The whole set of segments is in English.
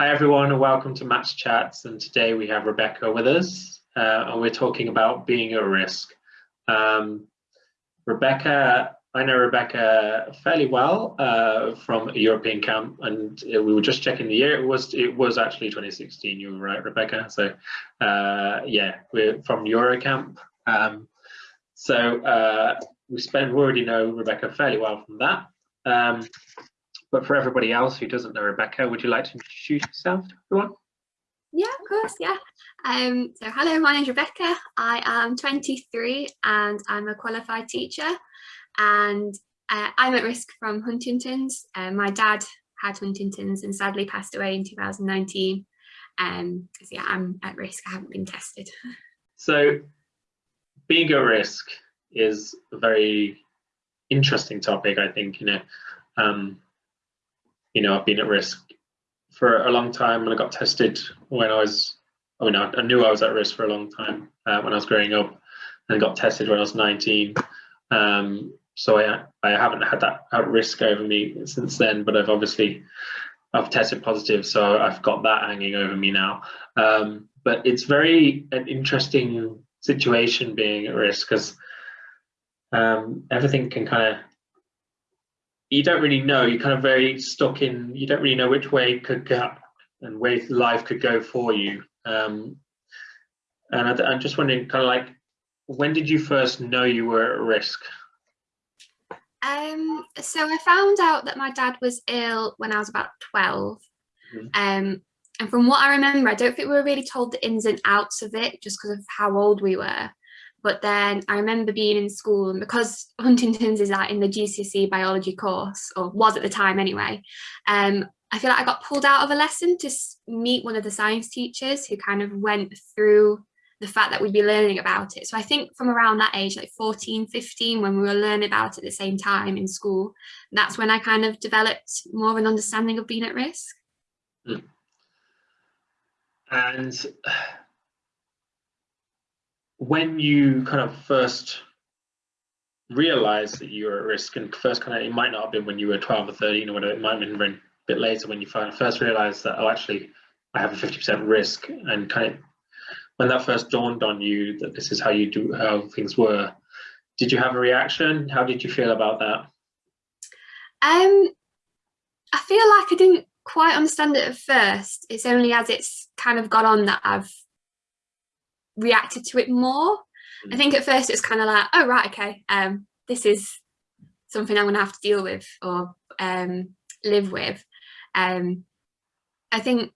Hi everyone and welcome to Match Chats and today we have Rebecca with us uh, and we're talking about being at risk. Um, Rebecca, I know Rebecca fairly well uh, from a European camp and we were just checking the year, it was it was actually 2016, you were right Rebecca, so uh, yeah, we're from Eurocamp. Um, so uh, we spent, we already know Rebecca fairly well from that. Um, but for everybody else who doesn't know Rebecca, would you like to introduce yourself to everyone? Yeah, of course, yeah. Um, so hello, my name's Rebecca. I am 23 and I'm a qualified teacher and uh, I'm at risk from Huntington's. Uh, my dad had Huntington's and sadly passed away in 2019. Um, so yeah, I'm at risk, I haven't been tested. So being at risk is a very interesting topic, I think, you know. Um, you know, I've been at risk for a long time and I got tested when I was, I mean, I, knew I was at risk for a long time uh, when I was growing up and got tested when I was 19. Um, so I, I haven't had that at risk over me since then, but I've obviously, I've tested positive, so I've got that hanging over me now. Um, but it's very an interesting situation being at risk because um, everything can kind of you don't really know. You're kind of very stuck in. You don't really know which way could go and where life could go for you. Um, and I, am just wondering, kind of like, when did you first know you were at risk? Um, so I found out that my dad was ill when I was about 12. Mm -hmm. Um, and from what I remember, I don't think we were really told the ins and outs of it just because of how old we were. But then I remember being in school and because Huntington's is like in the GCSE biology course, or was at the time anyway, um, I feel like I got pulled out of a lesson to meet one of the science teachers who kind of went through the fact that we'd be learning about it. So I think from around that age, like 14, 15, when we were learning about it at the same time in school, that's when I kind of developed more of an understanding of being at risk. Mm. And when you kind of first realized that you were at risk and first kind of it might not have been when you were 12 or 13 or whatever it might have been a bit later when you first realized that oh actually i have a 50% risk. And kind of when that first dawned on you that this is how you do how things were did you have a reaction? How did you feel about that? Um i feel like i didn't quite understand it at first. It's only as it's kind of gone on that i've reacted to it more. I think at first it's kind of like, oh, right, okay, um, this is something I'm going to have to deal with or um, live with. Um, I think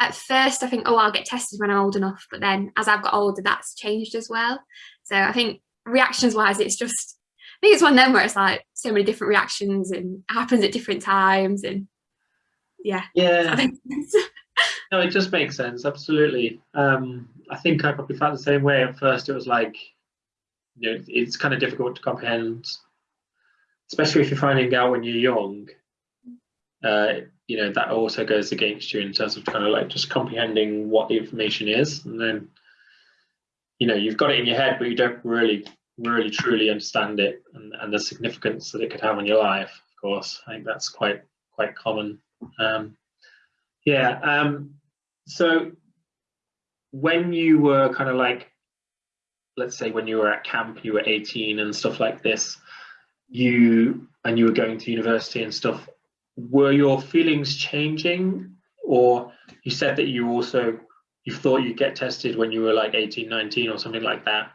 at first I think, oh, I'll get tested when I'm old enough. But then as I've got older, that's changed as well. So I think reactions wise, it's just, I think it's one of them where it's like so many different reactions and happens at different times. And yeah. Yeah. no, it just makes sense. Absolutely. Um, I think I probably felt the same way at first. It was like, you know, it's kind of difficult to comprehend, especially if you're finding out when you're young. Uh, you know, that also goes against you in terms of kind of like just comprehending what the information is, and then, you know, you've got it in your head, but you don't really, really, truly understand it and, and the significance that it could have on your life. Of course, I think that's quite quite common. Um, yeah. Um, so when you were kind of like, let's say when you were at camp, you were 18 and stuff like this, you and you were going to university and stuff, were your feelings changing? Or you said that you also you thought you'd get tested when you were like 18, 19 or something like that.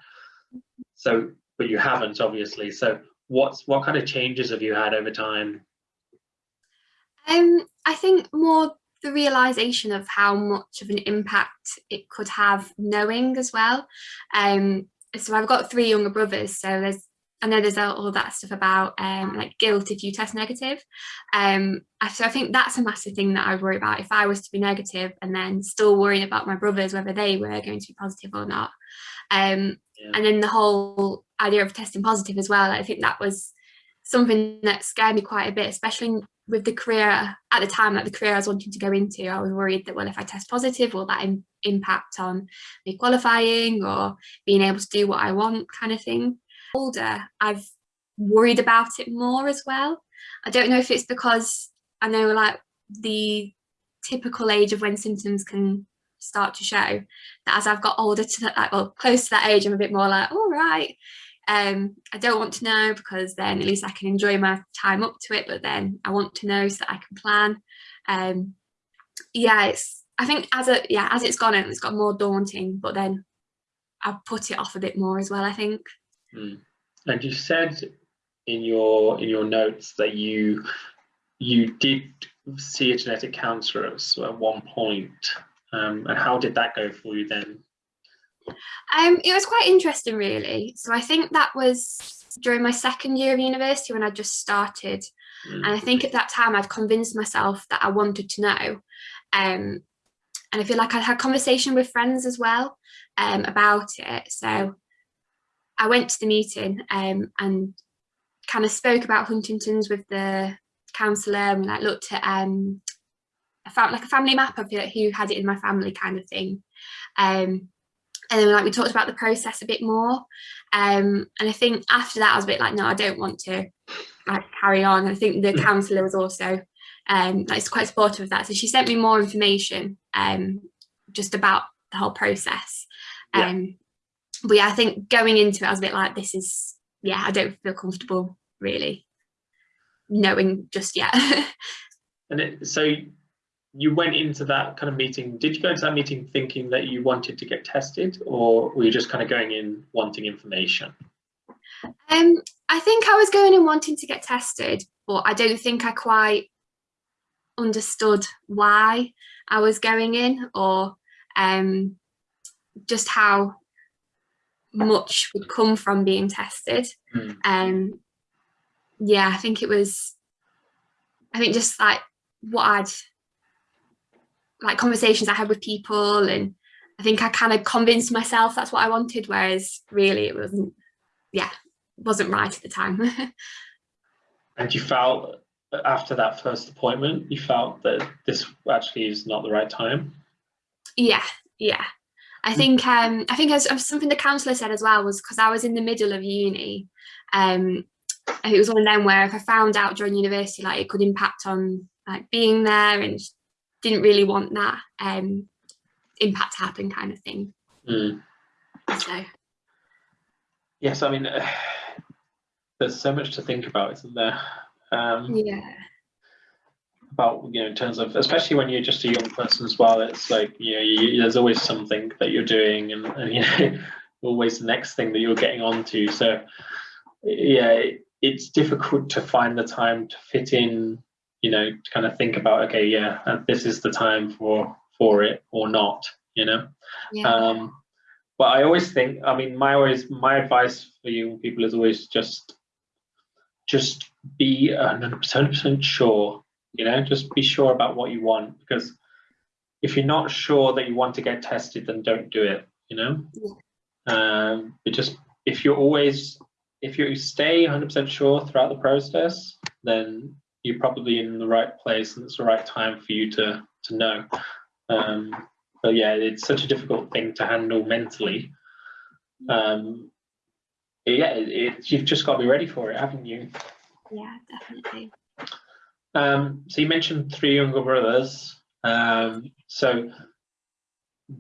So, but you haven't obviously. So what's what kind of changes have you had over time? Um, I think more the realization of how much of an impact it could have knowing as well. Um, so I've got three younger brothers, so there's I know there's all that stuff about um, like guilt if you test negative. Um, so I think that's a massive thing that I worry about. If I was to be negative and then still worrying about my brothers, whether they were going to be positive or not. Um, yeah. And then the whole idea of testing positive as well, I think that was something that scared me quite a bit, especially with the career at the time, like the career I was wanting to go into, I was worried that, well, if I test positive, will that Im impact on me qualifying or being able to do what I want kind of thing. Older, I've worried about it more as well. I don't know if it's because I know like the typical age of when symptoms can start to show. That as I've got older to that, like, well, close to that age, I'm a bit more like, all right. Um, I don't want to know because then at least I can enjoy my time up to it. But then I want to know so that I can plan. Um, yeah, it's. I think as a yeah as it's gone on, it's got more daunting. But then I've put it off a bit more as well. I think. Mm. And you said in your in your notes that you you did see a genetic counsellor at one point. Um, and how did that go for you then? Um, it was quite interesting, really. So I think that was during my second year of university when I just started. Mm. And I think at that time I'd convinced myself that I wanted to know. Um, and I feel like I had conversation with friends as well um, about it. So I went to the meeting um, and kind of spoke about Huntington's with the counsellor and like looked at um, I found like a family map of who had it in my family kind of thing. Um, and then like we talked about the process a bit more. Um, and I think after that I was a bit like, no, I don't want to like carry on. And I think the counsellor was also um, like quite supportive of that. So she sent me more information um, just about the whole process. Um, yeah. But yeah, I think going into it, I was a bit like, this is, yeah, I don't feel comfortable really knowing just yet. and it, so you went into that kind of meeting, did you go into that meeting thinking that you wanted to get tested or were you just kind of going in wanting information? Um, I think I was going in wanting to get tested, but I don't think I quite understood why I was going in or um, just how much would come from being tested. Mm. Um, yeah, I think it was, I think just like what I'd, like conversations I had with people and I think I kind of convinced myself that's what I wanted, whereas really it wasn't, yeah, wasn't right at the time. and you felt after that first appointment, you felt that this actually is not the right time? Yeah, yeah. I think um, I think as, as something the counsellor said as well was because I was in the middle of uni, um, it was one of them where if I found out during university like it could impact on like being there and didn't really want that um, impact to happen kind of thing. Mm. So. Yes, I mean, uh, there's so much to think about, isn't there? Um, yeah. About you know, in terms of especially when you're just a young person as well, it's like you know, you, there's always something that you're doing, and, and you know, always the next thing that you're getting onto. So, yeah, it's difficult to find the time to fit in you know to kind of think about okay yeah uh, this is the time for for it or not you know yeah. um but i always think i mean my always my advice for young people is always just just be 100% sure you know just be sure about what you want because if you're not sure that you want to get tested then don't do it you know yeah. um but just if you're always if you stay 100% sure throughout the process, then you're probably in the right place and it's the right time for you to, to know. Um, but yeah, it's such a difficult thing to handle mentally. Um, yeah, it, it, you've just got to be ready for it, haven't you? Yeah, definitely. Um, so you mentioned three younger brothers. Um, so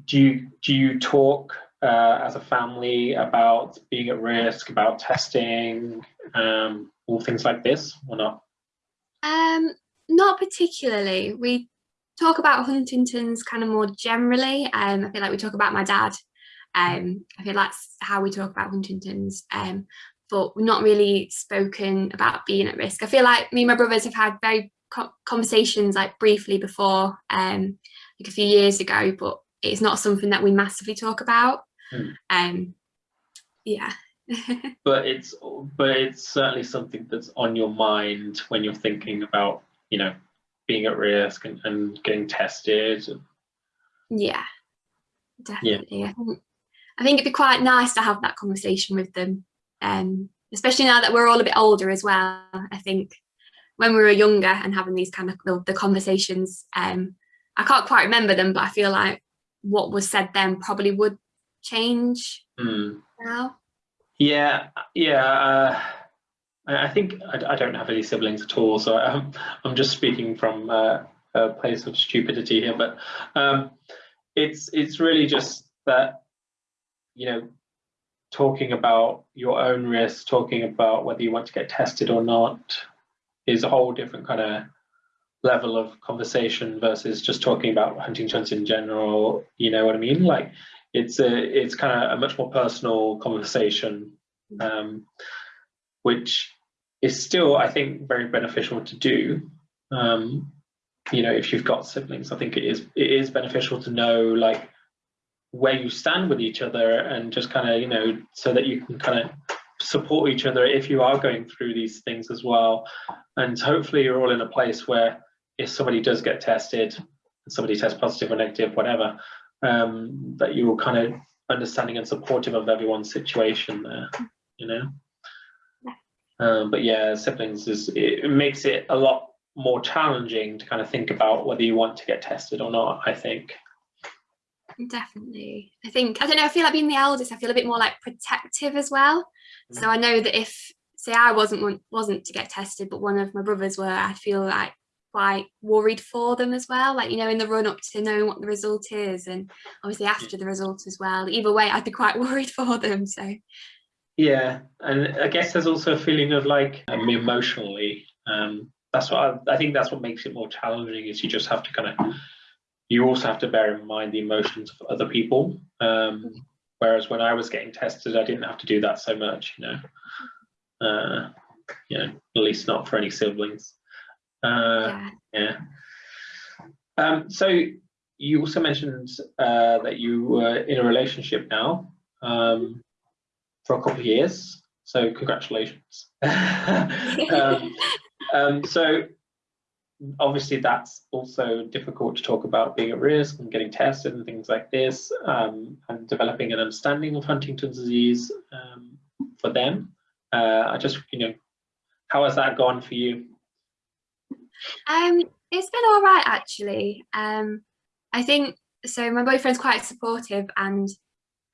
do you do you talk uh, as a family about being at risk, about testing, um, all things like this, or not? Um, not particularly. We talk about Huntington's kind of more generally. Um, I feel like we talk about my dad. Um, I feel that's how we talk about Huntington's. Um, but we're not really spoken about being at risk. I feel like me and my brothers have had very co conversations like briefly before, um, like a few years ago, but it's not something that we massively talk about. Mm. Um, yeah. but it's but it's certainly something that's on your mind when you're thinking about you know being at risk and, and getting tested. Yeah, definitely. Yeah. I think I think it'd be quite nice to have that conversation with them, um, especially now that we're all a bit older as well. I think when we were younger and having these kind of the, the conversations, um, I can't quite remember them, but I feel like what was said then probably would change mm. now? Yeah, yeah. Uh, I think I, I, don't have any siblings at all, so I'm I'm just speaking from uh, a place of stupidity here, but um, it's it's really just that you know talking about your own risk, talking about whether you want to get tested or not, is a whole different kind of level of conversation versus just talking about Huntington's in general. You know what I mean? Like it's a it's kind of a much more personal conversation, um, which is still I think very beneficial to do. Um, you know, if you've got siblings, I think it is it is beneficial to know like where you stand with each other and just kind of you know so that you can kind of support each other if you are going through these things as well and hopefully you're all in a place where if somebody does get tested somebody tests positive or negative whatever um, that you're kind of understanding and supportive of everyone's situation there you know? Um, but yeah siblings is it makes it a lot more challenging to kind of think about whether you want to get tested or not i think. Definitely. I think i don't know i feel like being the eldest i feel a bit more like protective as well. So i know that if say i wasn't wasn't to get tested but one of my brothers were i feel like quite worried for them as well like you know in the run up to knowing what the result is and obviously after the result as well either way i'd be quite worried for them so yeah and i guess there's also a feeling of like um, emotionally um that's what I, I think that's what makes it more challenging is you just have to kind of you also have to bear in mind the emotions of other people. Um, whereas when I was getting tested, I didn't have to do that so much, you know. Uh, you know, at least not for any siblings. Uh, yeah. yeah. Um, so you also mentioned uh, that you were in a relationship now um, for a couple of years. So congratulations. um, um, so obviously that's also difficult to talk about being at risk and getting tested and things like this um, and developing an understanding of Huntington's disease um, for them. Uh, I just, you know, how has that gone for you? Um, it's been all right actually. Um, I think so. My boyfriend's quite supportive, and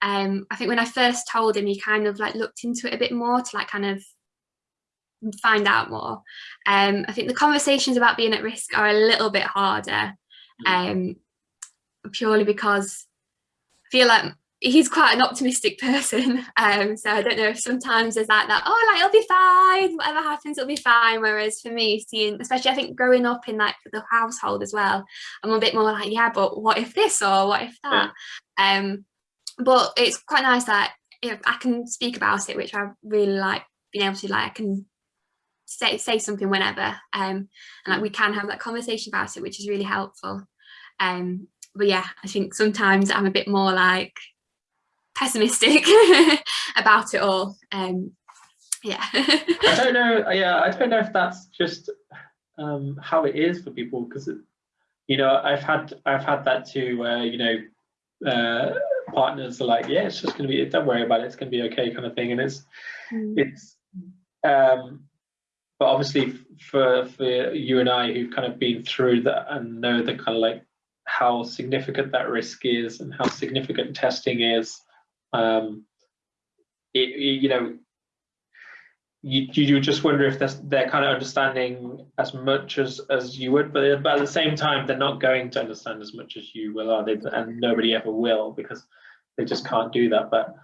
um, I think when I first told him, he kind of like looked into it a bit more to like kind of find out more. Um, I think the conversations about being at risk are a little bit harder, mm. um, purely because I feel like he's quite an optimistic person. Um, so I don't know if sometimes there's like that, oh, like it'll be fine, whatever happens, it'll be fine. Whereas for me, seeing, especially I think growing up in like the household as well, I'm a bit more like, yeah, but what if this or what if that? Yeah. Um, but it's quite nice that if I can speak about it, which I really like being able to like, I can say say something whenever um and like we can have that conversation about it which is really helpful um but yeah i think sometimes i'm a bit more like pessimistic about it all um yeah i don't know yeah i don't know if that's just um how it is for people because you know i've had i've had that too where you know uh partners are like yeah it's just gonna be don't worry about it it's gonna be okay kind of thing and it's mm. it's um but obviously for for you and I who've kind of been through that and know the kind of like how significant that risk is and how significant testing is, um, it, you know, you, you just wonder if they're kind of understanding as much as as you would, but, but at the same time, they're not going to understand as much as you will, are they? And nobody ever will because they just can't do that. But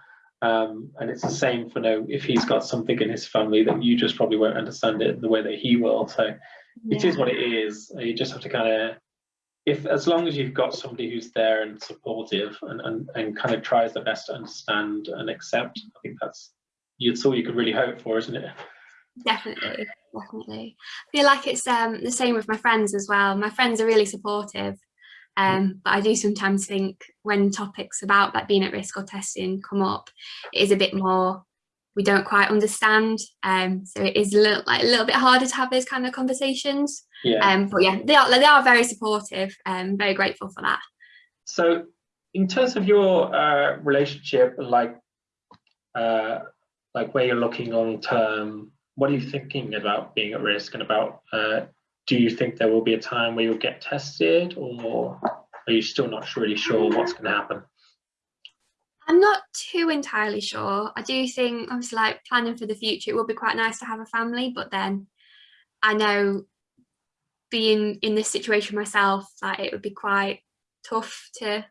um, and it's the same for no if he's got something in his family that you just probably won't understand it the way that he will. So yeah. it is what it is. You just have to kind of if as long as you've got somebody who's there and supportive and, and, and kind of tries their best to understand and accept, I think that's it's all you could really hope for, isn't it? Definitely, definitely. I feel like it's um, the same with my friends as well. My friends are really supportive um, but I do sometimes think when topics about like being at risk or testing come up, it is a bit more we don't quite understand. Um, so it is a little like a little bit harder to have those kind of conversations. Yeah. Um, but yeah, they are they are very supportive. and um, very grateful for that. So in terms of your uh, relationship like uh, like where you're looking long term, what are you thinking about being at risk and about uh, do you think there will be a time where you'll get tested or are you still not really sure what's going to happen? I'm not too entirely sure. I do think obviously like planning for the future, it would be quite nice to have a family, but then I know being in this situation myself, like it would be quite tough to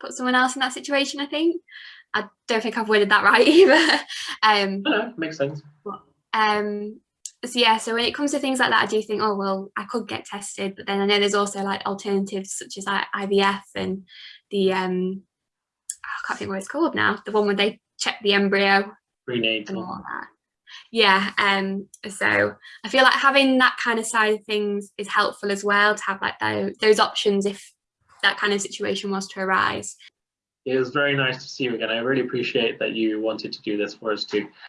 put someone else in that situation, I think. I don't think I've worded that right either. um, no, makes sense. But, um, so yeah, so when it comes to things like that, I do think, oh, well, I could get tested, but then I know there's also like alternatives such as like IVF and the, um, I can't think what it's called now, the one where they check the embryo Prenatal. and all that. Yeah, um, so I feel like having that kind of side of things is helpful as well to have like those, those options if that kind of situation was to arise. It was very nice to see you again. I really appreciate that you wanted to do this for us too.